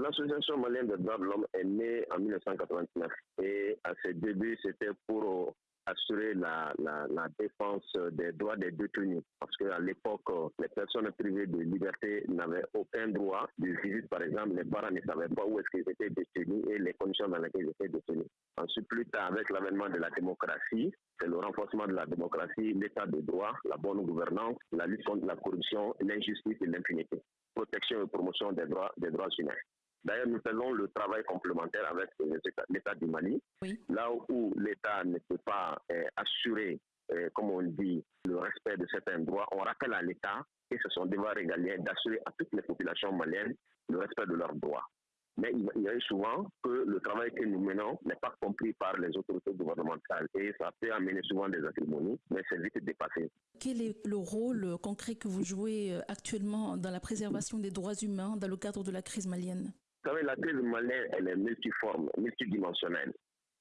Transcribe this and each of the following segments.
L'association malienne des droits de l'homme est née en 1989 et à ses débuts, c'était pour assurer la, défense des droits des détenus. Parce qu'à l'époque, les personnes privées de liberté n'avaient aucun droit de visite. Par exemple, les parents ne savaient pas où est-ce qu'ils étaient détenus et les conditions dans lesquelles ils étaient détenus. Ensuite, plus tard, avec l'avènement de la démocratie, c'est le renforcement de la démocratie, l'état de droit, la bonne gouvernance, la lutte contre la corruption, l'injustice et l'impunité. Protection et promotion des droits, des droits humains. D'ailleurs, nous faisons le travail complémentaire avec l'État du Mali, oui. là où l'État ne peut pas euh, assurer, euh, comme on dit, le respect de certains droits. On rappelle à l'État et ce sont devoir régalien d'assurer à toutes les populations maliennes le respect de leurs droits. Mais il y a eu souvent que le travail que nous menons n'est pas compris par les autorités gouvernementales et ça peut amener souvent des acrimonies, mais c'est vite dépassé. Quel est le rôle concret que vous jouez euh, actuellement dans la préservation des droits humains dans le cadre de la crise malienne? Savez, la crise malienne, elle est multiforme, multidimensionnelle.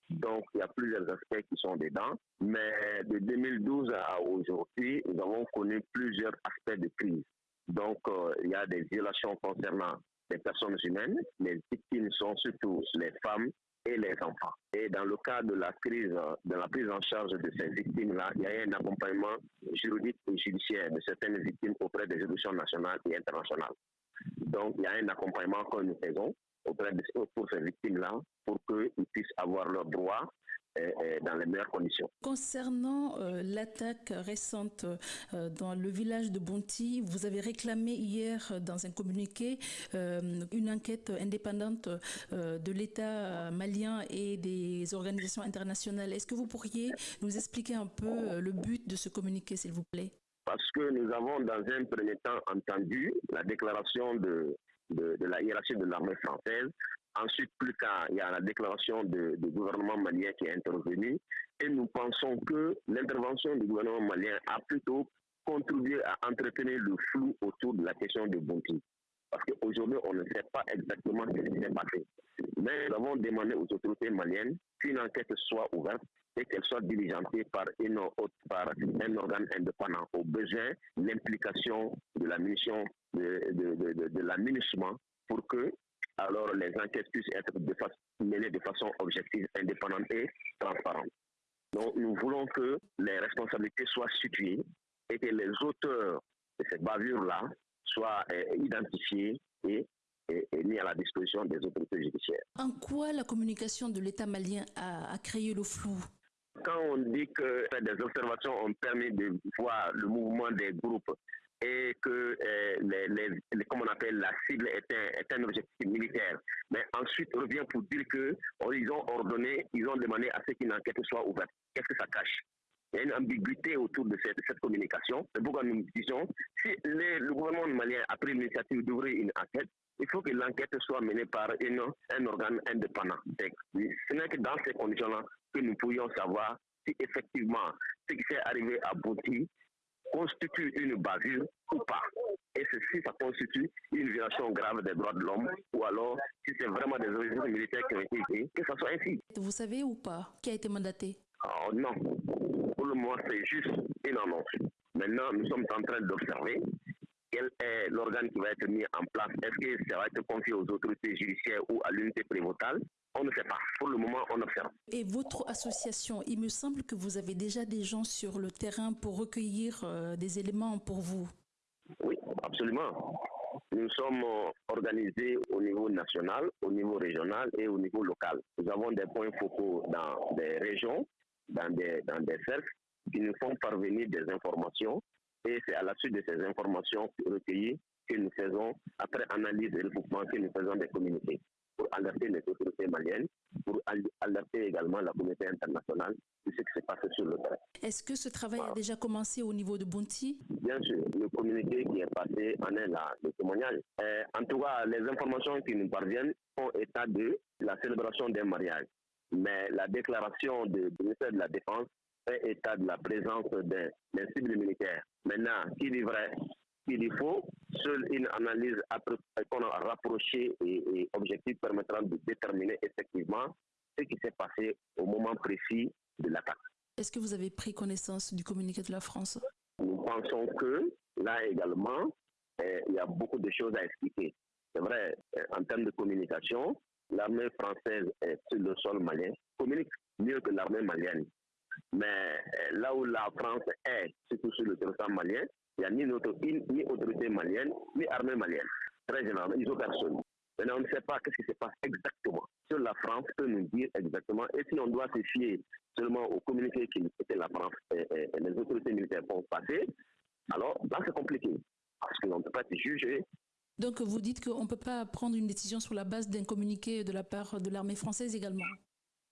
Donc, il y a plusieurs aspects qui sont dedans. Mais de 2012 à aujourd'hui, nous avons connu plusieurs aspects de crise. Donc, euh, il y a des violations concernant les personnes humaines. Les victimes sont surtout les femmes et les enfants. Et dans le cas de la crise, de la prise en charge de ces victimes-là, il y a un accompagnement juridique et judiciaire de certaines victimes auprès des juridictions nationales et internationales. Donc, il y a un accompagnement que nous faisons auprès de, pour ces victimes-là pour qu'ils puissent avoir leurs droits dans les meilleures conditions. Concernant euh, l'attaque récente euh, dans le village de Bonti, vous avez réclamé hier dans un communiqué euh, une enquête indépendante de l'État malien et des organisations internationales. Est-ce que vous pourriez nous expliquer un peu le but de ce communiqué, s'il vous plaît? Parce que nous avons dans un premier temps entendu la déclaration de, de, de la hiérarchie de l'armée française Ensuite, plus tard, il y a la déclaration du gouvernement malien qui est intervenu. Et nous pensons que l'intervention du gouvernement malien a plutôt contribué à entretenir le flou autour de la question de Bonti. Parce qu'aujourd'hui, on ne sait pas exactement ce qui s'est passé. Mais nous avons demandé aux autorités maliennes qu'une enquête soit ouverte et qu'elle soit diligentée par, une autre, par un organe indépendant. Au besoin, l'implication de la mission de, de, pour que alors les enquêtes puissent être menées de façon objective, indépendante et transparente. Donc nous voulons que les responsabilités soient situées et que les auteurs de ces bavures-là soient euh, identifiés et, mis à la disposition des autorités judiciaires. En quoi la communication de l'État malien a créé le flou? Quand on dit que des observations ont permis de voir le mouvement des groupes et que euh, les, comme on appelle la cible est un, est un objectif militaire. Mais ensuite, on revient pour dire que oh, ils ont ordonné, ils ont demandé à ce qu'une enquête soit ouverte. Qu'est-ce que ça cache? Il y a une ambiguïté autour de cette, cette communication. C'est pourquoi nous disons, si le gouvernement malien a pris l'initiative d'ouvrir une enquête, il faut que l'enquête soit menée par une, un organe indépendant. Ce n'est que dans ces conditions-là que nous pourrions savoir si effectivement ce qui s'est arrivé à Bouti constitue une bavure ou pas. Et si ça constitue une violation grave des droits de l'homme, ou alors si c'est vraiment des organisations militaires qui ont été créées, que ça soit ainsi. Vous savez ou pas qui a été mandaté? Oh, Non. Pour le moment, c'est juste une annonce. Maintenant, nous sommes en train d'observer quel est l'organe qui va être mis en place. Est-ce que ça va être confié aux autorités judiciaires ou à l'unité prévotale? On ne sait pas. Pour le moment, on observe. Et votre association, il me semble que vous avez déjà des gens sur le terrain pour recueillir euh, des éléments pour vous. Oui, absolument. Nous sommes organisés au niveau national, au niveau régional et au niveau local. Nous avons des points focaux dans des régions, dans des, dans des cercles qui nous font parvenir des informations et c'est à la suite de ces informations recueillies que nous faisons, après analyse et recoupement, que nous faisons des communiqués pour alerter les autorités maliennes, pour alerter également la communauté internationale de ce qui se passe sur le terrain. Est-ce que ce travail a déjà commencé au niveau de Bonti Bien sûr, le communiqué qui est passé en est là, le témoignage. Euh, en tout cas, les informations qui nous parviennent font état de la célébration d'un mariage. Mais la déclaration du ministère de la Défense fait état de la présence d'un cible militaire. Maintenant, qui dit vrai, qui dit faux, seule une analyse qu'on a rapprochée et, et objective permettra de déterminer effectivement ce qui s'est passé au moment précis de l'attaque. Est-ce que vous avez pris connaissance du communiqué de la France? Nous pensons que là également, eh, il y a beaucoup de choses à expliquer. C'est vrai, en termes de communication, l'armée française est sur le sol malien, communique mieux que l'armée malienne. Mais là où la France est, surtout sur le territoire malien, il n'y a ni, ni autorité malienne, ni armée malienne. Très généralement, ils ont personne. Maintenant, on ne sait pas ce qui se passe exactement. Sur la France peut nous dire exactement. Et si on doit se fier seulement au communiqué que la France et, les autorités militaires vont passer, alors là, c'est compliqué. Parce qu'on ne peut pas se juger. Donc, vous dites qu'on ne peut pas prendre une décision sur la base d'un communiqué de la part de l'armée française également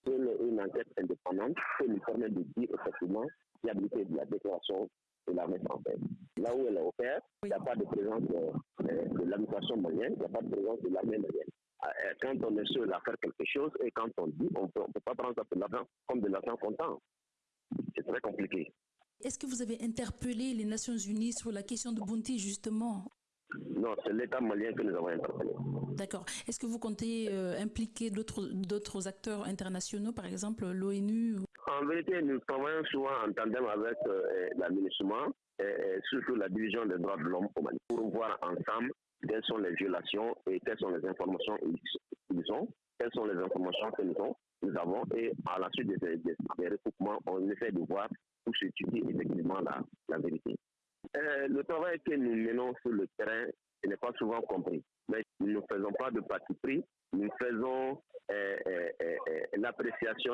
Une enquête indépendante peut nous permettre de dire effectivement la fiabilité de la déclaration de l'armée française. Là où elle est opère, il n'y a pas de présence de, de l'administration malienne, il n'y a pas de présence de l'armée malienne. Ah, quand on est seul à faire quelque chose et quand on dit, on ne peut pas prendre ça de l'argent comme de l'argent comptant. C'est très compliqué. Est-ce que vous avez interpellé les Nations Unies sur la question de Bounty, justement? Non, c'est l'État malien que nous avons interpellé. D'accord. Est-ce que vous comptez euh, impliquer d'autres acteurs internationaux, par exemple l'ONU En vérité, nous travaillons souvent en tandem avec euh, l'administration et, surtout la division des droits de l'homme pour voir ensemble quelles sont les violations et quelles sont les informations qu'ils ont, quelles sont les informations que nous, avons, et à la suite des, des, recoupements, on essaie de voir se situe effectivement la, la vérité. Euh, le travail que nous menons sur le terrain n'est pas souvent compris. Mais nous ne faisons pas de parti pris, nous faisons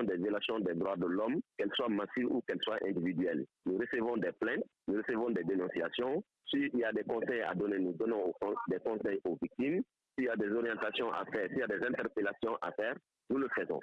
des violations des droits de l'homme, qu'elles soient massives ou qu'elles soient individuelles. Nous recevons des plaintes, nous recevons des dénonciations. S'il y a des conseils à donner, nous donnons des conseils aux victimes. S'il y a des orientations à faire, s'il y a des interpellations à faire, nous le faisons.